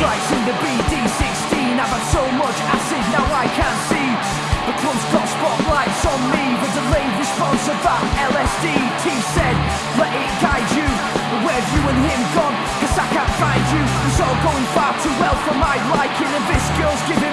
in the BD16 I've had so much acid, now I can't see. The club's got spotlights on me The delayed response of that LSD T said, let it guide you But Where've you and him gone? Cause I can't find you. It's all going far too well for my liking And this girl's giving